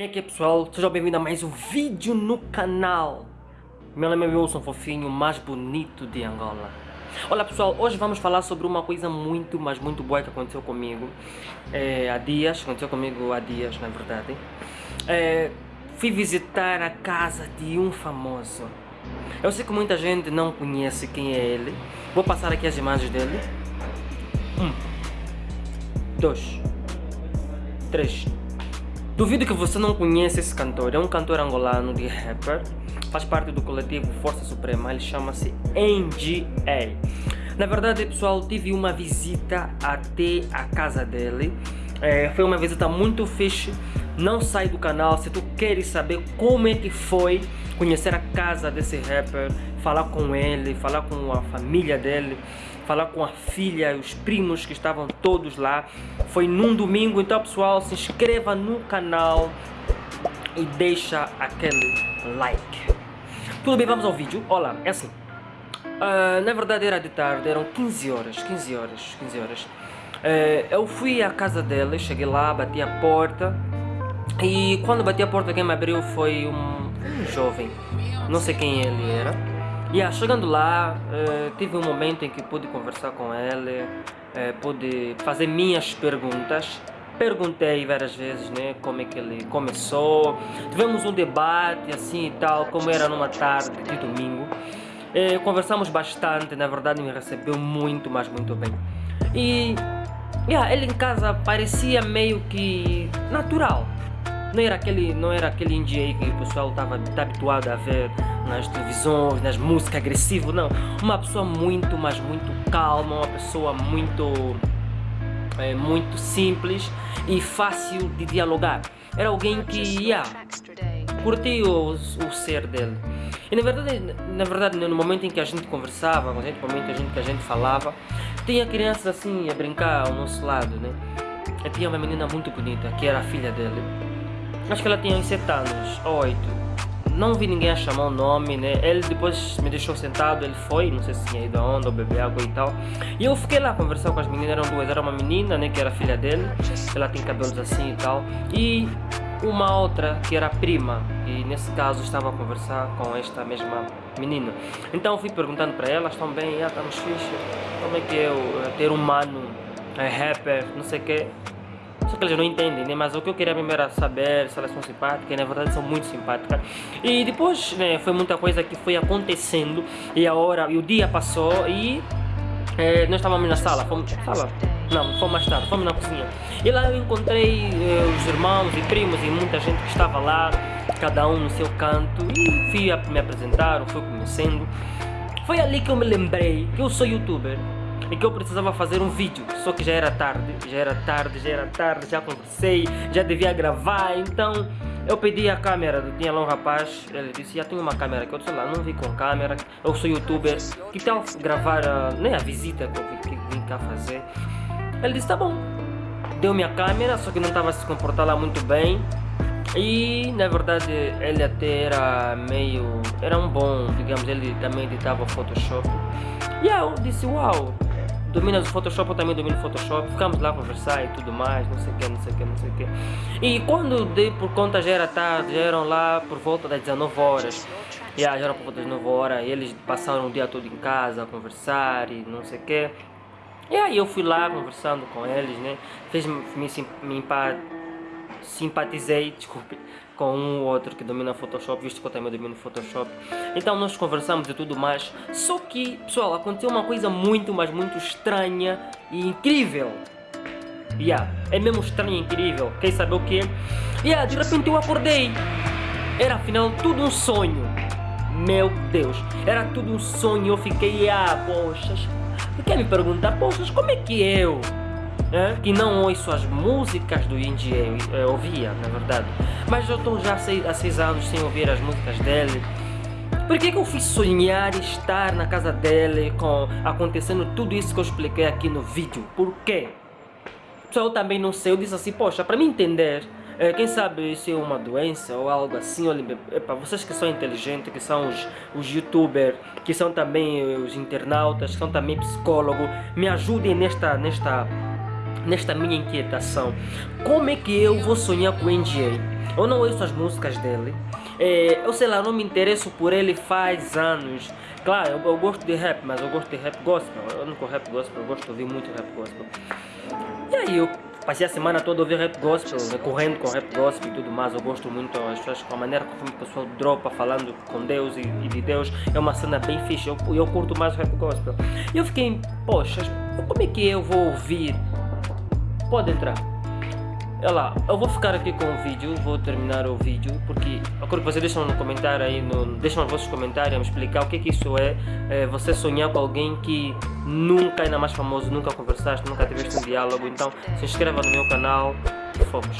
E aqui pessoal, sejam bem-vindos a mais um vídeo no canal. Meu nome é Wilson Fofinho, mais bonito de Angola. Olá pessoal, hoje vamos falar sobre uma coisa muito, mas muito boa que aconteceu comigo. É, Há dias, aconteceu comigo há dias na verdade. É, Fui visitar a casa de um famoso. Eu sei que muita gente não conhece quem é ele. Vou passar aqui as imagens dele. Um Dois Três Duvido que você não conheça esse cantor, é um cantor angolano de rapper, faz parte do coletivo Força Suprema, ele chama-se NGA. Na verdade, pessoal, tive uma visita até a casa dele, é, foi uma visita muito fixe, não sai do canal se tu queres saber como é que foi conhecer a casa desse rapper, falar com ele, falar com a família dele, falar com a filha e os primos que estavam todos lá. Foi num domingo, então pessoal, se inscreva no canal e deixa aquele like. Tudo bem, vamos ao vídeo. Olá, é assim. Uh, na verdade era de tarde, eram 15 horas, 15 horas, 15 horas. Uh, eu fui à casa dele, cheguei lá, bati a porta e quando bati a porta quem me abriu foi um, um jovem, não sei quem ele era. Yeah, chegando lá, uh, tive um momento em que pude conversar com ele, uh, pude fazer minhas perguntas. Perguntei várias vezes né, como é que ele começou. Tivemos um debate assim e tal, como era numa tarde de domingo. Uh, conversamos bastante, na verdade me recebeu muito, mas muito bem. E yeah, ele em casa parecia meio que natural. Não era aquele, não era aquele indie que o pessoal estava tá habituado a ver nas televisões, nas músicas agressivas, não. Uma pessoa muito, mas muito calma, uma pessoa muito, é, muito simples e fácil de dialogar. Era alguém que ia curtir o, o ser dele. E na verdade, na verdade, no momento em que a gente conversava, no momento em que a gente falava, tinha crianças assim a brincar ao nosso lado, né? E tinha uma menina muito bonita, que era a filha dele. Acho que ela tinha uns 7 anos, 8 não vi ninguém a chamar o nome, né? Ele depois me deixou sentado, ele foi, não sei se tinha ido aonde, ou beber água e tal. E eu fiquei lá conversando com as meninas, eram duas, era uma menina, né, que era filha dele, ela tem cabelos assim e tal. E uma outra que era prima, e nesse caso estava a conversar com esta mesma menina. Então fui perguntando para elas, estão bem, ah, estamos fixe, como é que é eu, ter um mano, é rapper, não sei o que. Só que eles não entendem, né? Mas o que eu queria mesmo era saber se elas são simpáticas, na verdade são muito simpáticas. E depois, né, foi muita coisa que foi acontecendo e a hora, e o dia passou e é, nós estávamos na sala, fomos, sala? Não, fomos mais tarde, fomos na cozinha. E lá eu encontrei eh, os irmãos e primos e muita gente que estava lá, cada um no seu canto, e fui a me apresentar, fui conhecendo. Foi ali que eu me lembrei que eu sou youtuber e que eu precisava fazer um vídeo, só que já era tarde, já era tarde, já era tarde, já conversei, já devia gravar, então eu pedi a câmera, tinha lá um rapaz, ele disse, já tenho uma câmera que eu sei lá, não vi com câmera, eu sou youtuber, que tal gravar uh, nem a visita que eu vim, que vim cá fazer? Ele disse, tá bom, deu minha câmera, só que não estava se comportar lá muito bem, e na verdade ele até era meio, era um bom, digamos, ele também editava Photoshop, e eu disse, uau, dominas o Photoshop, eu também domino o Photoshop, ficamos lá a conversar e tudo mais, não sei o que, não sei o que, não sei o que. E quando dei por conta já era tarde, já eram lá por volta das 19 horas. Yeah, já eram por volta das 19 horas, eles passaram o dia todo em casa a conversar e não sei o que. E aí eu fui lá conversando com eles, né? Fez me, me, me simpatizei, desculpe, com um ou outro que domina Photoshop, visto que eu também domino Photoshop. Então nós conversamos e tudo mais. Só que, pessoal, aconteceu uma coisa muito, mas muito estranha e incrível. Yeah, é mesmo estranho e incrível. Quer saber o que? Yeah, de repente eu acordei. Era afinal tudo um sonho. Meu Deus, era tudo um sonho. Eu fiquei, ah, poxa. Quer me perguntar, poxa, como é que eu? É, que não ouço as músicas do Indie, eu, ouvia, na verdade. Mas eu estou já há seis anos sem ouvir as músicas dele. Por que, que eu fui sonhar estar na casa dele com acontecendo tudo isso que eu expliquei aqui no vídeo? Por quê? Pessoal, eu também não sei, eu disse assim, poxa, para me entender, é, quem sabe isso é uma doença ou algo assim, para vocês que são inteligentes, que são os, os youtubers, que são também os internautas, que são também psicólogos, me ajudem nesta, nesta nesta minha inquietação. Como é que eu vou sonhar com o NGA? Eu não ouço as músicas dele. É, eu sei lá, não me interesso por ele faz anos. Claro, eu, eu, gosto de rap, mas eu gosto de rap gospel. Eu não gosto rap gospel, eu gosto de ouvir muito rap gospel. E aí eu passei a semana toda ouvir rap gospel, né, correndo com rap gospel e tudo mais. Eu gosto muito, as pessoas, com a maneira como o pessoal dropa falando com Deus e, e, de Deus, é uma cena bem fixe. Eu, eu curto mais rap gospel. E eu fiquei, poxa, como é que eu vou ouvir? Pode entrar. Olha lá, eu vou ficar aqui com o vídeo, vou terminar o vídeo, porque quero que vocês deixem no comentário aí, no, deixem nos vossos comentários, me explicar o que é que isso é, é, você sonhar com alguém que nunca, ainda mais famoso, nunca conversaste, nunca tiveste um diálogo, então se inscreva no meu canal, fomos.